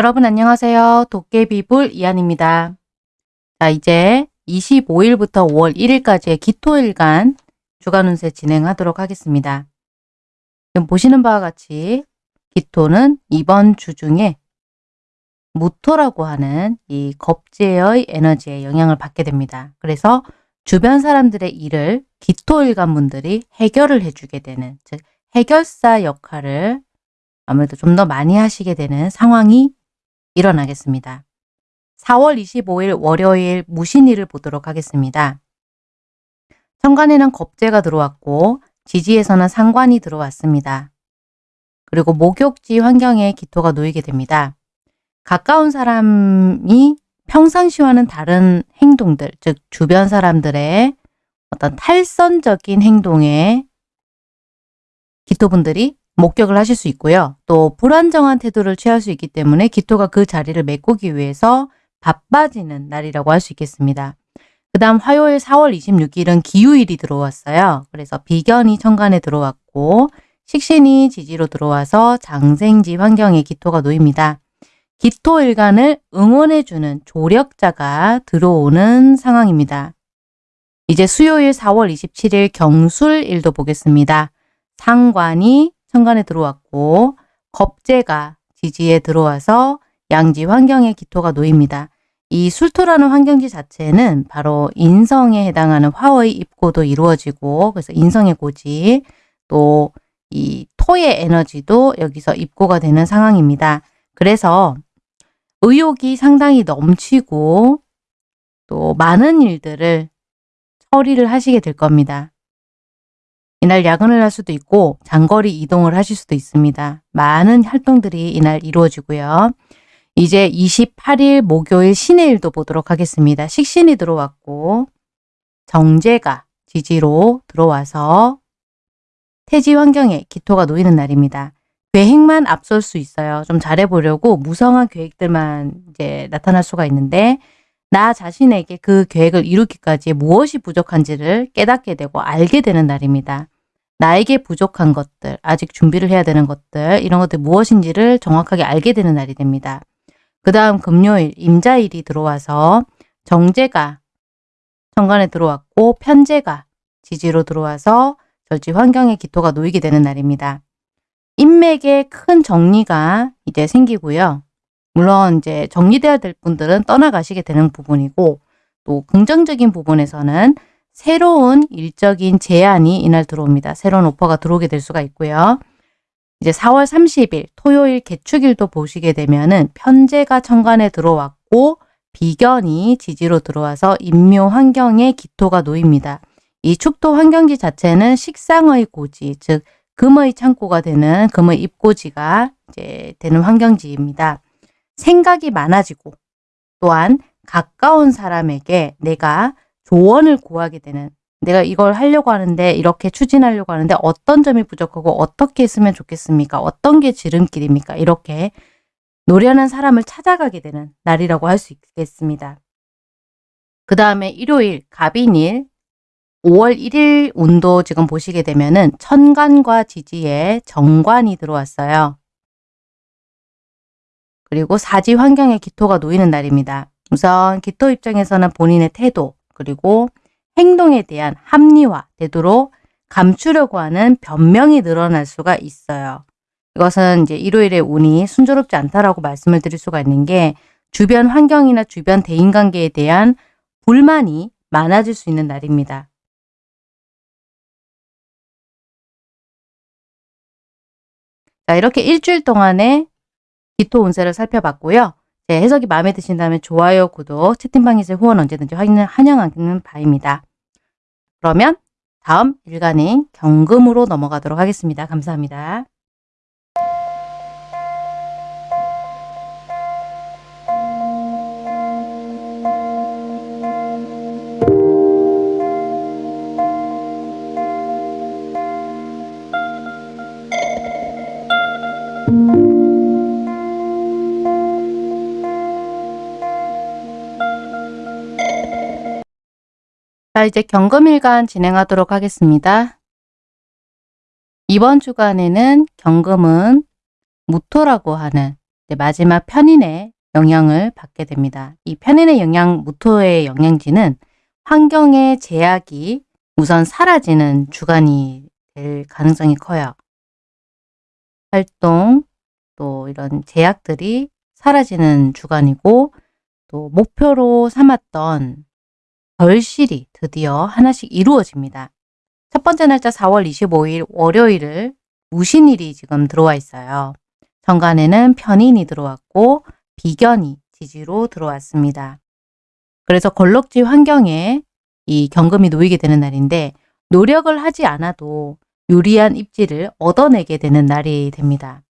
여러분 안녕하세요. 도깨비불 이한입니다. 자 이제 25일부터 5월 1일까지의 기토일간 주간 운세 진행하도록 하겠습니다. 지금 보시는 바와 같이 기토는 이번 주 중에 무토라고 하는 이 겁재의 에너지에 영향을 받게 됩니다. 그래서 주변 사람들의 일을 기토일간 분들이 해결을 해주게 되는 즉 해결사 역할을 아무래도 좀 더 많이 하시게 되는 상황이 일어나겠습니다. 4월 25일 월요일 무신일을 보도록 하겠습니다. 천간에는 겁재가 들어왔고 지지에서는 상관이 들어왔습니다. 그리고 목욕지 환경에 기토가 놓이게 됩니다. 가까운 사람이 평상시와는 다른 행동들, 즉 주변 사람들의 어떤 탈선적인 행동에 기토분들이 목격을 하실 수 있고요. 또 불안정한 태도를 취할 수 있기 때문에 기토가 그 자리를 메꾸기 위해서 바빠지는 날이라고 할 수 있겠습니다. 그 다음 화요일 4월 26일은 기후일이 들어왔어요. 그래서 비견이 천간에 들어왔고 식신이 지지로 들어와서 장생지 환경에 기토가 놓입니다. 기토일간을 응원해주는 조력자가 들어오는 상황입니다. 이제 수요일 4월 27일 경술일도 보겠습니다. 상관이 천간에 들어왔고 겁재가 지지에 들어와서 양지 환경에 기토가 놓입니다. 이 술토라는 환경지 자체는 바로 인성에 해당하는 화의 입고도 이루어지고 그래서 인성의 고지 또 이 토의 에너지도 여기서 입고가 되는 상황입니다. 그래서 의욕이 상당히 넘치고 또 많은 일들을 처리를 하시게 될 겁니다. 이날 야근을 할 수도 있고 장거리 이동을 하실 수도 있습니다. 많은 활동들이 이날 이루어지고요. 이제 28일 목요일 신의 일도 보도록 하겠습니다. 식신이 들어왔고 정제가 지지로 들어와서 태지 환경에 기토가 놓이는 날입니다. 계획만 앞설 수 있어요. 좀 잘해보려고 무성한 계획들만 이제 나타날 수가 있는데 나 자신에게 그 계획을 이루기까지 무엇이 부족한지를 깨닫게 되고 알게 되는 날입니다. 나에게 부족한 것들, 아직 준비를 해야 되는 것들, 이런 것들 무엇인지를 정확하게 알게 되는 날이 됩니다. 그 다음 금요일 임자일이 들어와서 정제가 천간에 들어왔고 편제가 지지로 들어와서 절지 환경의 기토가 놓이게 되는 날입니다. 인맥에 큰 정리가 이제 생기고요. 물론 이제 정리돼야 될 분들은 떠나가시게 되는 부분이고 또 긍정적인 부분에서는 새로운 일적인 제안이 이날 들어옵니다. 새로운 오퍼가 들어오게 될 수가 있고요. 이제 4월 30일 토요일 개축일도 보시게 되면은 편제가 천간에 들어왔고 비견이 지지로 들어와서 인묘 환경에 기토가 놓입니다. 이 축토 환경지 자체는 식상의 고지, 즉 금의 창고가 되는 금의 입고지가 이제 되는 환경지입니다. 생각이 많아지고 또한 가까운 사람에게 내가 조언을 구하게 되는 내가 이걸 하려고 하는데 이렇게 추진하려고 하는데 어떤 점이 부족하고 어떻게 했으면 좋겠습니까? 어떤 게 지름길입니까? 이렇게 노련한 사람을 찾아가게 되는 날이라고 할 수 있겠습니다. 그 다음에 일요일 갑인일 5월 1일 운도 지금 보시게 되면은 천간과 지지에 정관이 들어왔어요. 그리고 사지 환경에 기토가 놓이는 날입니다. 우선 기토 입장에서는 본인의 태도, 그리고 행동에 대한 합리화, 되도록 감추려고 하는 변명이 늘어날 수가 있어요. 이것은 이제 일요일에 운이 순조롭지 않다라고 말씀을 드릴 수가 있는 게 주변 환경이나 주변 대인관계에 대한 불만이 많아질 수 있는 날입니다. 자 이렇게 일주일 동안의 기토 운세를 살펴봤고요. 네, 해석이 마음에 드신다면 좋아요, 구독, 채팅방에서 후원 언제든지 환영하는 바입니다. 그러면 다음 일간인 경금으로 넘어가도록 하겠습니다. 감사합니다. 자, 이제 경금일간 진행하도록 하겠습니다. 이번 주간에는 경금은 무토라고 하는 마지막 편인의 영향을 받게 됩니다. 이 편인의 영향, 무토의 영향지는 환경의 제약이 우선 사라지는 주간이 될 가능성이 커요. 활동, 또 이런 제약들이 사라지는 주간이고 또 목표로 삼았던 결실이 드디어 하나씩 이루어집니다. 첫 번째 날짜 4월 25일 월요일을 무신일이 지금 들어와 있어요. 정관에는 편인이 들어왔고 비견이 지지로 들어왔습니다. 그래서 걸럭지 환경에 이 경금이 놓이게 되는 날인데 노력을 하지 않아도 유리한 입지를 얻어내게 되는 날이 됩니다.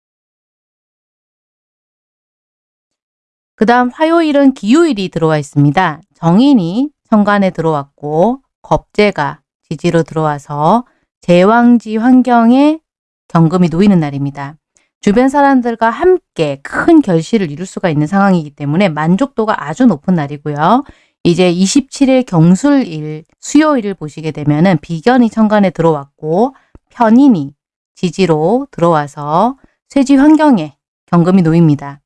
그 다음 화요일은 기후일이 들어와 있습니다. 정인이 천간에 들어왔고 겁재가 지지로 들어와서 제왕지 환경에 경금이 놓이는 날입니다. 주변 사람들과 함께 큰 결실을 이룰 수가 있는 상황이기 때문에 만족도가 아주 높은 날이고요. 이제 27일 경술일, 수요일을 보시게 되면 은 비견이 천간에 들어왔고 편인이 지지로 들어와서 쇠지 환경에 경금이 놓입니다.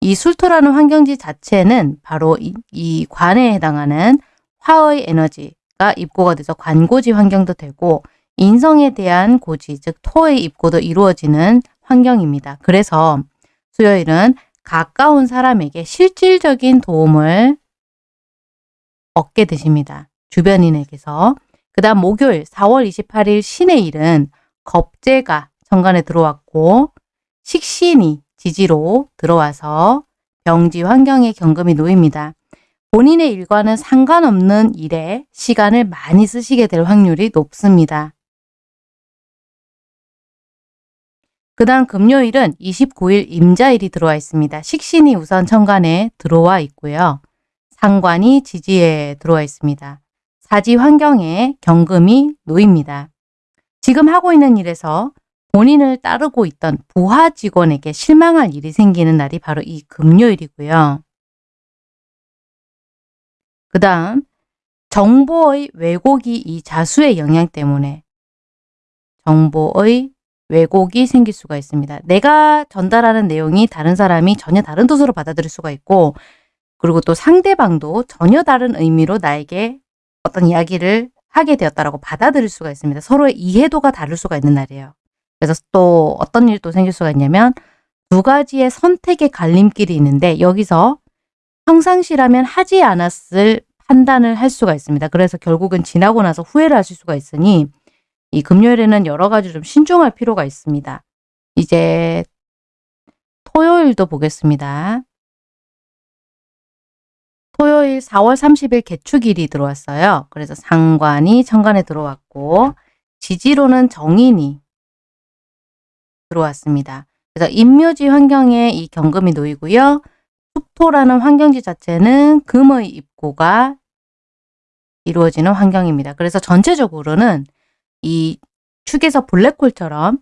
이 술토라는 환경지 자체는 바로 이, 이 관에 해당하는 화의 에너지가 입고가 돼서 관고지 환경도 되고 인성에 대한 고지, 즉 토의 입고도 이루어지는 환경입니다. 그래서 수요일은 가까운 사람에게 실질적인 도움을 얻게 되십니다. 주변인에게서. 그 다음 목요일 4월 28일 신의 일은 겁재가 정관에 들어왔고 식신이 지지로 들어와서 병지 환경에 경금이 놓입니다. 본인의 일과는 상관없는 일에 시간을 많이 쓰시게 될 확률이 높습니다. 그 다음 금요일은 29일 임자일이 들어와 있습니다. 식신이 우선 천간에 들어와 있고요. 상관이 지지에 들어와 있습니다. 사지 환경에 경금이 놓입니다. 지금 하고 있는 일에서 본인을 따르고 있던 부하 직원에게 실망할 일이 생기는 날이 바로 이 금요일이고요. 그 다음 정보의 왜곡이 이 자수의 영향 때문에 정보의 왜곡이 생길 수가 있습니다. 내가 전달하는 내용이 다른 사람이 전혀 다른 뜻으로 받아들일 수가 있고 그리고 또 상대방도 전혀 다른 의미로 나에게 어떤 이야기를 하게 되었다라고 받아들일 수가 있습니다. 서로의 이해도가 다를 수가 있는 날이에요. 그래서 또 어떤 일도 생길 수가 있냐면 두 가지의 선택의 갈림길이 있는데 여기서 평상시라면 하지 않았을 판단을 할 수가 있습니다. 그래서 결국은 지나고 나서 후회를 하실 수가 있으니 이 금요일에는 여러 가지 좀 신중할 필요가 있습니다. 이제 토요일도 보겠습니다. 토요일 4월 30일 개축일이 들어왔어요. 그래서 상관이 천간에 들어왔고 지지로는 정인이 들어왔습니다. 그래서 임묘지 환경에 이 경금이 놓이고요. 숙토라는 환경지 자체는 금의 입고가 이루어지는 환경입니다. 그래서 전체적으로는 이 축에서 블랙홀처럼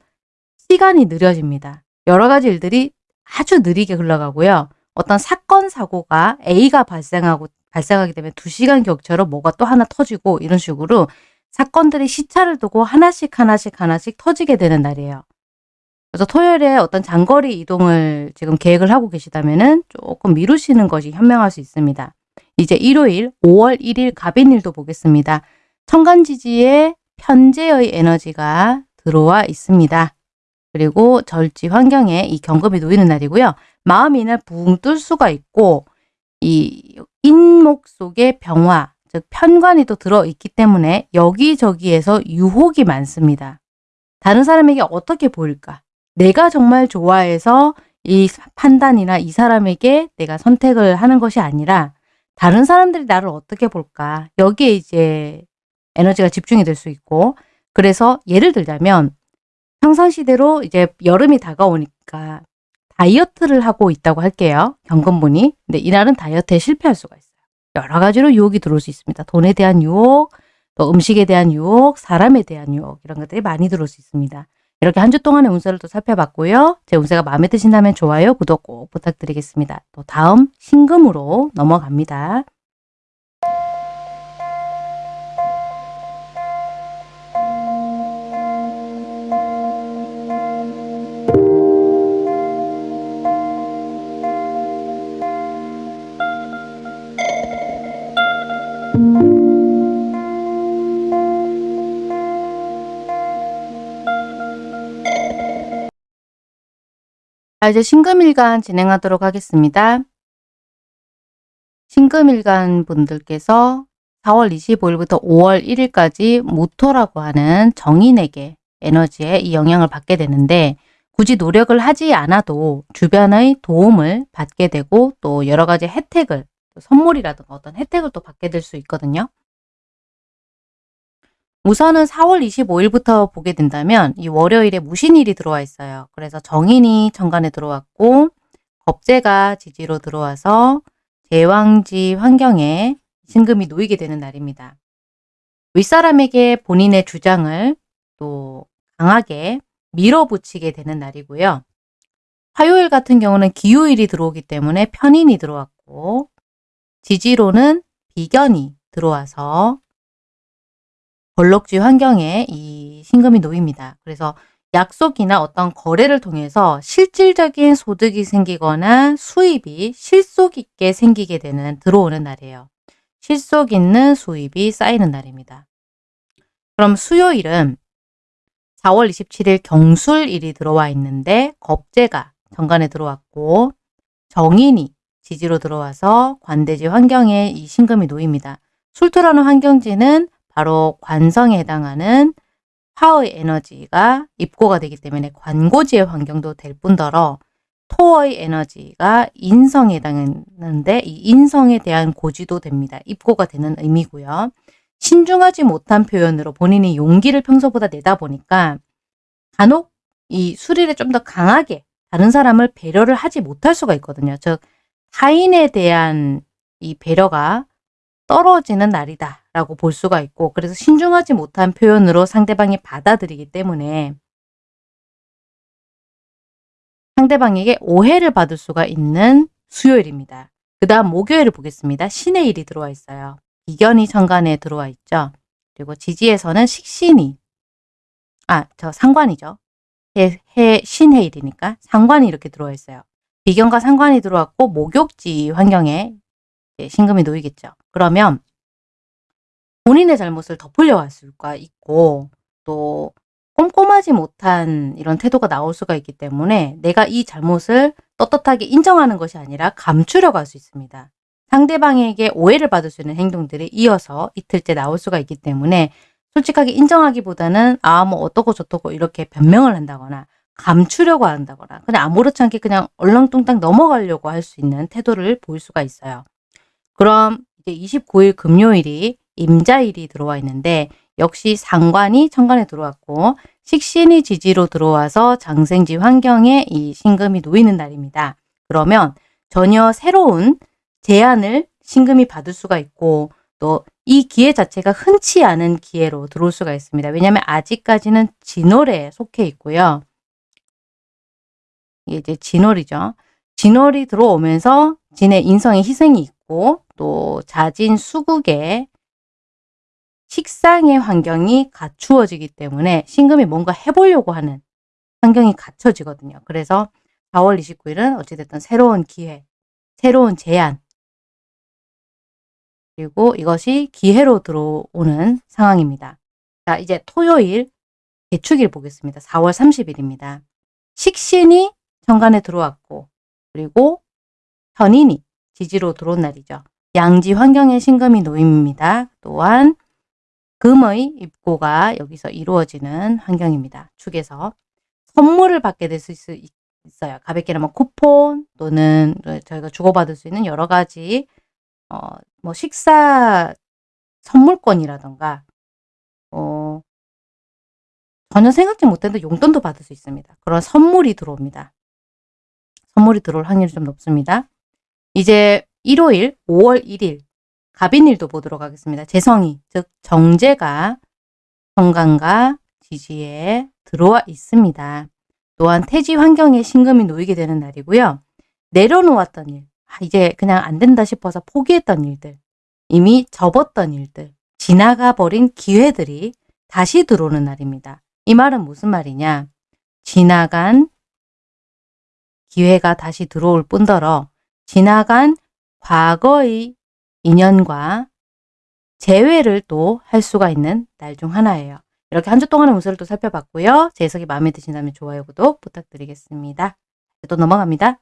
시간이 느려집니다. 여러 가지 일들이 아주 느리게 흘러가고요. 어떤 사건, 사고가 A가 발생하고 발생하기 때문에 2시간 격차로 뭐가 또 하나 터지고 이런 식으로 사건들이 시차를 두고 하나씩 하나씩 하나씩 터지게 되는 날이에요. 그래서 토요일에 어떤 장거리 이동을 지금 계획을 하고 계시다면 조금 미루시는 것이 현명할 수 있습니다. 이제 일요일 5월 1일 갑인일도 보겠습니다. 천간지지에 편재의 에너지가 들어와 있습니다. 그리고 절지 환경에 이 경금이 놓이는 날이고요. 마음이 이날 붕 뜰 수가 있고 이 인목 속에 병화, 즉 편관이 또 들어있기 때문에 여기저기에서 유혹이 많습니다. 다른 사람에게 어떻게 보일까? 내가 정말 좋아해서 이 판단이나 이 사람에게 내가 선택을 하는 것이 아니라 다른 사람들이 나를 어떻게 볼까? 여기에 이제 에너지가 집중이 될 수 있고 그래서 예를 들자면 평상시대로 이제 여름이 다가오니까 다이어트를 하고 있다고 할게요. 경건분이. 근데 이날은 다이어트에 실패할 수가 있어요. 여러 가지로 유혹이 들어올 수 있습니다. 돈에 대한 유혹, 또 음식에 대한 유혹, 사람에 대한 유혹 이런 것들이 많이 들어올 수 있습니다. 이렇게 한 주 동안의 운세를 또 살펴봤고요. 제 운세가 마음에 드신다면 좋아요, 구독 꼭 부탁드리겠습니다. 또 다음 신금으로 넘어갑니다. 자, 이제 신금일간 진행하도록 하겠습니다. 신금일간 분들께서 4월 25일부터 5월 1일까지 모토라고 하는 정인에게 에너지에 이 영향을 받게 되는데 굳이 노력을 하지 않아도 주변의 도움을 받게 되고 또 여러 가지 혜택을 선물이라든가 어떤 혜택을 또 받게 될 수 있거든요. 우선은 4월 25일부터 보게 된다면 이 월요일에 무신일이 들어와 있어요. 그래서 정인이 천간에 들어왔고 겁재가 지지로 들어와서 제왕지 환경에 신금이 놓이게 되는 날입니다. 윗사람에게 본인의 주장을 또 강하게 밀어붙이게 되는 날이고요. 화요일 같은 경우는 기후일이 들어오기 때문에 편인이 들어왔고 지지로는 비견이 들어와서 벌록지 환경에 이 신금이 놓입니다. 그래서 약속이나 어떤 거래를 통해서 실질적인 소득이 생기거나 수입이 실속 있게 생기게 되는 들어오는 날이에요. 실속 있는 수입이 쌓이는 날입니다. 그럼 수요일은 4월 27일 경술일이 들어와 있는데 겁재가 정관에 들어왔고 정인이 지지로 들어와서 관대지 환경에 이 신금이 놓입니다. 술토라는 환경지는 바로 관성에 해당하는 화의 에너지가 입고가 되기 때문에 관고지의 환경도 될 뿐더러 토의 에너지가 인성에 해당하는데 이 인성에 대한 고지도 됩니다. 입고가 되는 의미고요. 신중하지 못한 표현으로 본인이 용기를 평소보다 내다 보니까 간혹 이 수리를 좀 더 강하게 다른 사람을 배려를 하지 못할 수가 있거든요. 즉 타인에 대한 이 배려가 떨어지는 날이다 라고 볼 수가 있고 그래서 신중하지 못한 표현으로 상대방이 받아들이기 때문에 상대방에게 오해를 받을 수가 있는 수요일입니다. 그 다음 목요일을 보겠습니다. 신의 일이 들어와 있어요. 이견이 천간에 들어와 있죠. 그리고 지지에서는 식신이 아, 저 상관이죠. 해, 해 신해 일이니까 상관이 이렇게 들어와 있어요. 비견과 상관이 들어왔고 목욕지 환경에 신금이 놓이겠죠. 그러면 본인의 잘못을 덮으려 할 수가 있고 또 꼼꼼하지 못한 이런 태도가 나올 수가 있기 때문에 내가 이 잘못을 떳떳하게 인정하는 것이 아니라 감추려고 할수 있습니다. 상대방에게 오해를 받을 수 있는 행동들이 이어서 이틀째 나올 수가 있기 때문에 솔직하게 인정하기보다는 아 뭐 어떠고 저떠고 이렇게 변명을 한다거나 감추려고 한다거나 그냥 아무렇지 않게 그냥 얼렁뚱땅 넘어가려고 할 수 있는 태도를 보일 수가 있어요. 그럼 이제 29일 금요일이 임자일이 들어와 있는데 역시 상관이 천간에 들어왔고 식신이 지지로 들어와서 장생지 환경에 이 신금이 놓이는 날입니다. 그러면 전혀 새로운 제안을 신금이 받을 수가 있고 또 이 기회 자체가 흔치 않은 기회로 들어올 수가 있습니다. 왜냐하면 아직까지는 진월에 속해 있고요. 이게 이제 진월이죠. 진월이 들어오면서 진의 인성의 희생이 있고 또 자진 수국에 식상의 환경이 갖추어지기 때문에 신금이 뭔가 해보려고 하는 환경이 갖춰지거든요. 그래서 4월 29일은 어찌됐든 새로운 기회, 새로운 제안, 그리고 이것이 기회로 들어오는 상황입니다. 자, 이제 토요일 개축일 보겠습니다. 4월 30일입니다. 식신이 정관에 들어왔고 그리고 현인이 지지로 들어온 날이죠. 양지 환경의 신금이 놓입니다. 또한 금의 입고가 여기서 이루어지는 환경입니다. 축에서 선물을 받게 될 수 있어요. 가볍게는 뭐 쿠폰 또는 저희가 주고받을 수 있는 여러 가지 어, 뭐 식사 선물권이라던가 어, 전혀 생각지 못했는데 용돈도 받을 수 있습니다. 그런 선물이 들어옵니다. 선물이 들어올 확률이 좀 높습니다. 이제 일요일 5월 1일 갑인일도 보도록 하겠습니다. 재성이 즉 정제가 정관과 지지에 들어와 있습니다. 또한 태지 환경에 신금이 놓이게 되는 날이고요. 내려놓았던 일, 아, 이제 그냥 안 된다 싶어서 포기했던 일들, 이미 접었던 일들, 지나가 버린 기회들이 다시 들어오는 날입니다. 이 말은 무슨 말이냐? 지나간 기회가 다시 들어올 뿐더러 지나간 과거의 인연과 재회를 또 할 수가 있는 날 중 하나예요. 이렇게 한 주 동안의 운세를 또 살펴봤고요. 제 해석이 마음에 드신다면 좋아요, 구독 부탁드리겠습니다. 또 넘어갑니다.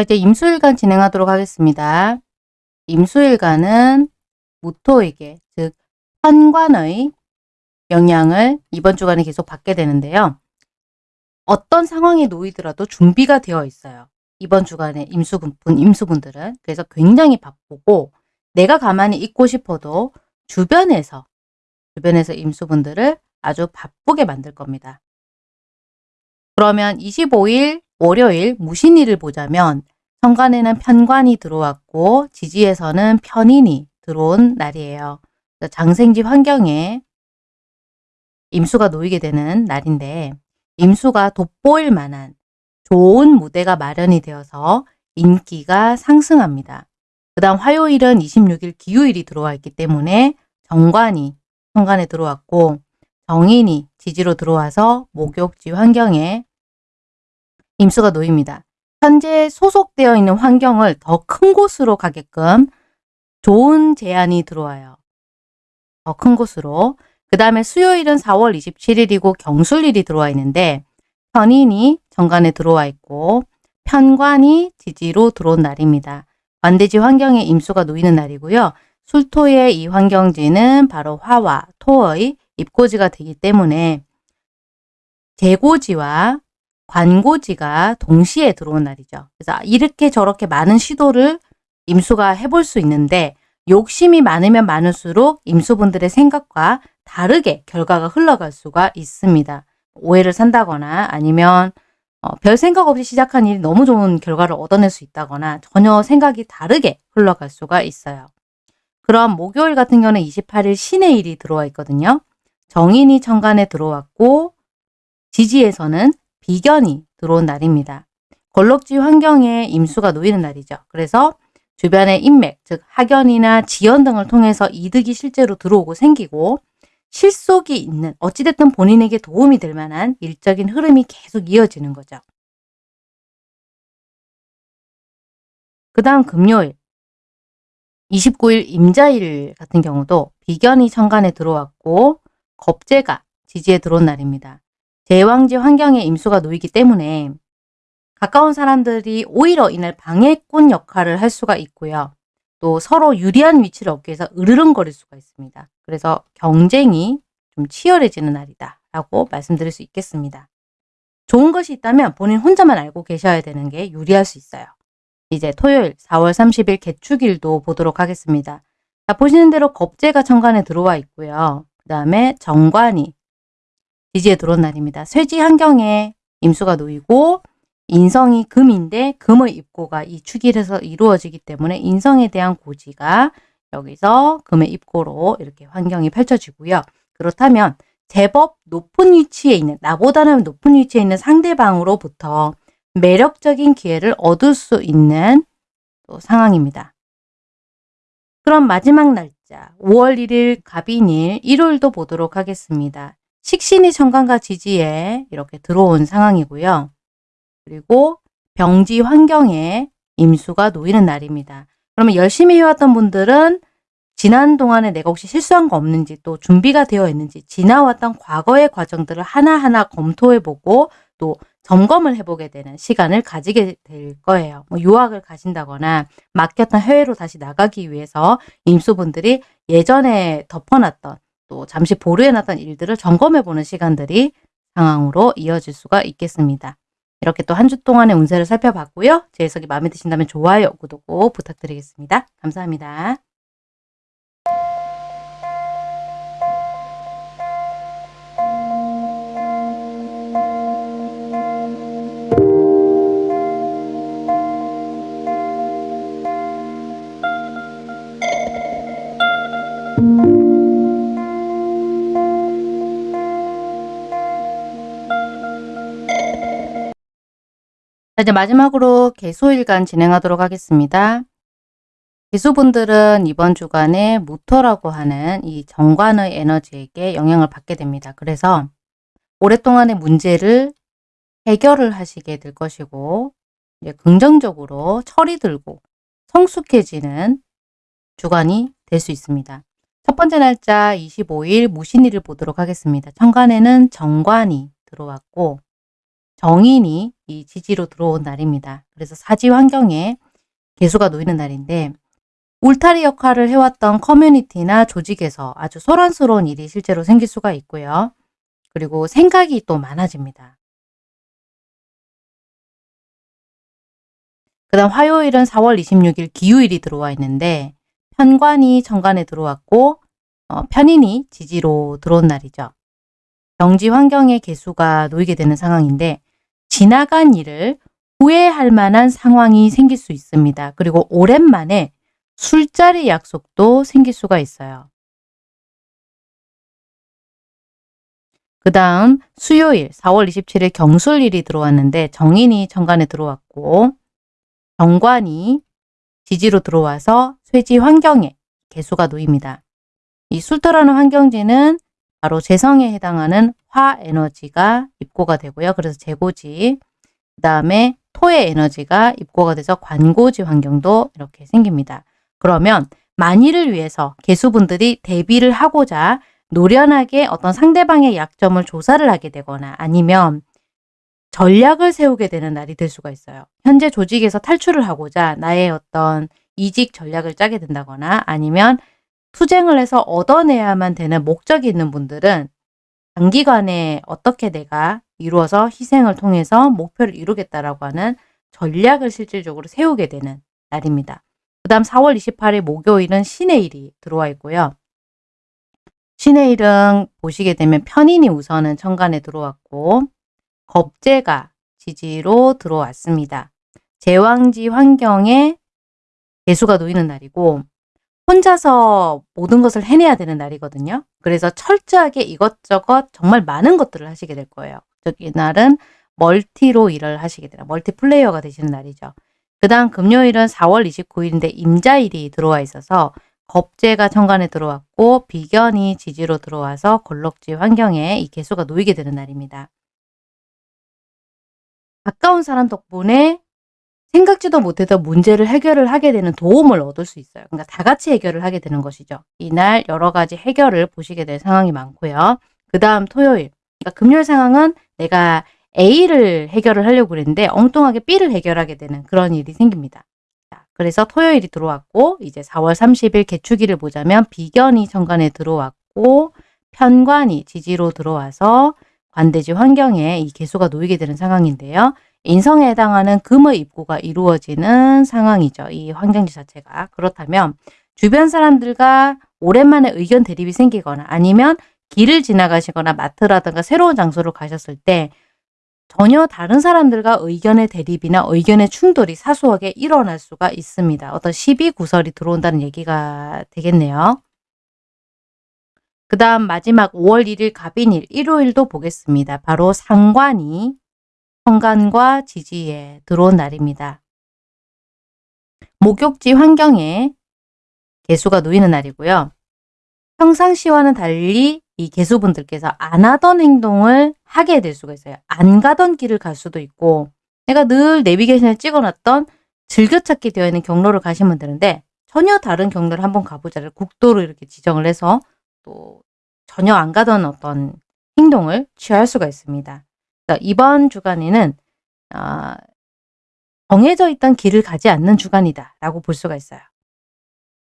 자, 이제 임수일간 진행하도록 하겠습니다. 임수일간은 무토에게, 즉 현관의 영향을 이번 주간에 계속 받게 되는데요. 어떤 상황에 놓이더라도 준비가 되어 있어요. 이번 주간에 임수분, 임수분들은. 그래서 굉장히 바쁘고 내가 가만히 있고 싶어도 주변에서, 주변에서 임수분들을 아주 바쁘게 만들 겁니다. 그러면 25일 월요일 무신일을 보자면 현관에는 편관이 들어왔고 지지에서는 편인이 들어온 날이에요. 장생지 환경에 임수가 놓이게 되는 날인데 임수가 돋보일 만한 좋은 무대가 마련이 되어서 인기가 상승합니다. 그 다음 화요일은 26일 기후일이 들어와 있기 때문에 정관이 현관에 들어왔고 정인이 지지로 들어와서 목욕지 환경에 임수가 놓입니다. 현재 소속되어 있는 환경을 더 큰 곳으로 가게끔 좋은 제안이 들어와요. 더 큰 곳으로. 그 다음에 수요일은 4월 27일이고 경술일이 들어와 있는데 편인이 정관에 들어와 있고 편관이 지지로 들어온 날입니다. 관대지 환경에 임수가 놓이는 날이고요. 술토의 이 환경지는 바로 화와 토의 입고지가 되기 때문에 재고지와 관고지가 동시에 들어온 날이죠. 그래서 이렇게 저렇게 많은 시도를 임수가 해볼 수 있는데 욕심이 많으면 많을수록 임수분들의 생각과 다르게 결과가 흘러갈 수가 있습니다. 오해를 산다거나 아니면 어, 별 생각 없이 시작한 일이 너무 좋은 결과를 얻어낼 수 있다거나 전혀 생각이 다르게 흘러갈 수가 있어요. 그럼 목요일 같은 경우는 28일 신의 일이 들어와 있거든요. 정인이 천간에 들어왔고 지지에서는 비견이 들어온 날입니다. 걸럭지 환경에 임수가 놓이는 날이죠. 그래서 주변의 인맥, 즉 학연이나 지연 등을 통해서 이득이 실제로 들어오고 생기고 실속이 있는 어찌됐든 본인에게 도움이 될 만한 일적인 흐름이 계속 이어지는 거죠. 그 다음 금요일 29일 임자일 같은 경우도 비견이 천간에 들어왔고 겁재가 지지에 들어온 날입니다. 대왕지 환경에 임수가 놓이기 때문에 가까운 사람들이 오히려 이날 방해꾼 역할을 할 수가 있고요. 또 서로 유리한 위치를 얻기 위해서 으르렁거릴 수가 있습니다. 그래서 경쟁이 좀 치열해지는 날이다 라고 말씀드릴 수 있겠습니다. 좋은 것이 있다면 본인 혼자만 알고 계셔야 되는 게 유리할 수 있어요. 이제 토요일 4월 30일 개축일도 보도록 하겠습니다. 자, 보시는 대로 겁재가 천간에 들어와 있고요. 그 다음에 정관이 지지에 들어온 날입니다. 쇠지 환경에 임수가 놓이고 인성이 금인데 금의 입고가 이 축일에서 이루어지기 때문에 인성에 대한 고지가 여기서 금의 입고로 이렇게 환경이 펼쳐지고요. 그렇다면 제법 높은 위치에 있는 나보다는 높은 위치에 있는 상대방으로부터 매력적인 기회를 얻을 수 있는 상황입니다. 그럼 마지막 날짜 5월 1일 갑인일 일요일도 보도록 하겠습니다. 식신이 천간과 지지에 이렇게 들어온 상황이고요. 그리고 병지 환경에 임수가 놓이는 날입니다. 그러면 열심히 해왔던 분들은 지난 동안에 내가 혹시 실수한 거 없는지 또 준비가 되어 있는지 지나왔던 과거의 과정들을 하나하나 검토해보고 또 점검을 해보게 되는 시간을 가지게 될 거예요. 뭐 유학을 가신다거나 맡겼던 해외로 다시 나가기 위해서 임수분들이 예전에 덮어놨던 또 잠시 보류해놨던 일들을 점검해보는 시간들이 상황으로 이어질 수가 있겠습니다. 이렇게 또 한 주 동안의 운세를 살펴봤고요. 제 해석이 마음에 드신다면 좋아요, 구독 꼭 부탁드리겠습니다. 감사합니다. 자, 이제 마지막으로 개소일간 진행하도록 하겠습니다. 개수분들은 이번 주간에 무토라고 하는 이 정관의 에너지에게 영향을 받게 됩니다. 그래서 오랫동안의 문제를 해결을 하시게 될 것이고 긍정적으로 철이 들고 성숙해지는 주간이 될 수 있습니다. 첫 번째 날짜 25일 무신일을 보도록 하겠습니다. 천간에는 정관이 들어왔고 정인이 이 지지로 들어온 날입니다. 그래서 사지 환경에 개수가 놓이는 날인데 울타리 역할을 해왔던 커뮤니티나 조직에서 아주 소란스러운 일이 실제로 생길 수가 있고요. 그리고 생각이 또 많아집니다. 그 다음 화요일은 4월 26일 기후일이 들어와 있는데 편관이 정관에 들어왔고 어, 편인이 지지로 들어온 날이죠. 경지 환경의 개수가 놓이게 되는 상황인데 지나간 일을 후회할 만한 상황이 생길 수 있습니다. 그리고 오랜만에 술자리 약속도 생길 수가 있어요. 그 다음 수요일 4월 27일 경술일이 들어왔는데 정인이 정관에 들어왔고 정관이 지지로 들어와서 쇠지 환경에 개수가 놓입니다. 이 술토라는 환경지는 바로 재성에 해당하는 화 에너지가 입고가 되고요. 그래서 재고지, 그 다음에 토의 에너지가 입고가 돼서 관고지 환경도 이렇게 생깁니다. 그러면 만일을 위해서 개수분들이 대비를 하고자 노련하게 어떤 상대방의 약점을 조사를 하게 되거나 아니면 전략을 세우게 되는 날이 될 수가 있어요. 현재 조직에서 탈출을 하고자 나의 어떤 이직 전략을 짜게 된다거나 아니면 투쟁을 해서 얻어내야만 되는 목적이 있는 분들은 단기간에 어떻게 내가 이루어서 희생을 통해서 목표를 이루겠다라고 하는 전략을 실질적으로 세우게 되는 날입니다. 그 다음 4월 28일 목요일은 신의 일이 들어와 있고요. 신의 일은 보시게 되면 편인이 우선은 천간에 들어왔고 겁재가 지지로 들어왔습니다. 제왕지 환경에 개수가 놓이는 날이고 혼자서 모든 것을 해내야 되는 날이거든요. 그래서 철저하게 이것저것 정말 많은 것들을 하시게 될 거예요. 즉 이날은 멀티로 일을 하시게 되나 멀티 플레이어가 되시는 날이죠. 그 다음 금요일은 4월 29일인데 임자일이 들어와 있어서 겁재가 천간에 들어왔고 비견이 지지로 들어와서 걸럭지 환경에 이 개수가 놓이게 되는 날입니다. 가까운 사람 덕분에 생각지도 못했던 문제를 해결을 하게 되는 도움을 얻을 수 있어요. 그러니까 다 같이 해결을 하게 되는 것이죠. 이날 여러 가지 해결을 보시게 될 상황이 많고요. 그 다음 토요일, 그러니까 금요일 상황은 내가 A를 해결을 하려고 그랬는데 엉뚱하게 B를 해결하게 되는 그런 일이 생깁니다. 자, 그래서 토요일이 들어왔고 이제 4월 30일 개축일을 보자면 비견이 정관에 들어왔고 편관이 지지로 들어와서 관대지 환경에 이 개수가 놓이게 되는 상황인데요. 인성에 해당하는 금의 입고가 이루어지는 상황이죠. 이 환경지 자체가. 그렇다면 주변 사람들과 오랜만에 의견 대립이 생기거나 아니면 길을 지나가시거나 마트라든가 새로운 장소를 가셨을 때 전혀 다른 사람들과 의견의 대립이나 의견의 충돌이 사소하게 일어날 수가 있습니다. 어떤 시비 구설이 들어온다는 얘기가 되겠네요. 그 다음 마지막 5월 1일 갑인일 일요일도 보겠습니다. 바로 상관이 성간과 지지에 들어온 날입니다. 목욕지 환경에 개수가 놓이는 날이고요. 평상시와는 달리 이 개수분들께서 안 하던 행동을 하게 될 수가 있어요. 안 가던 길을 갈 수도 있고 내가 늘 내비게이션에 찍어놨던 즐겨찾기 되어 있는 경로를 가시면 되는데 전혀 다른 경로를 한번 가보자를 국도로 이렇게 지정을 해서 또 전혀 안 가던 어떤 행동을 취할 수가 있습니다. 이번 주간에는 어, 정해져 있던 길을 가지 않는 주간이다 라고 볼 수가 있어요.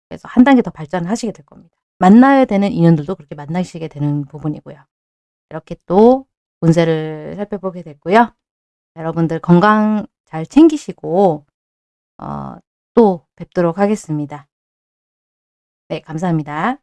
그래서 한 단계 더 발전하시게 될 겁니다. 만나야 되는 인연들도 그렇게 만나시게 되는 부분이고요. 이렇게 또 운세를 살펴보게 됐고요. 여러분들 건강 잘 챙기시고 어, 또 뵙도록 하겠습니다. 네, 감사합니다.